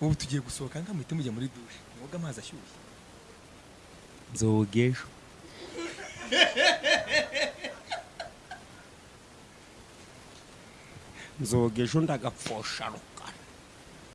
ubu tugiye gusohoka ngaho muhite mujya muri dushe mwoga amazi ashyushye. Nzoga ejo nzoga ejo ndagapfosharo